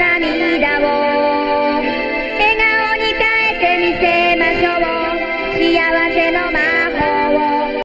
涙を。笑顔に変えてみせましょう。幸せの前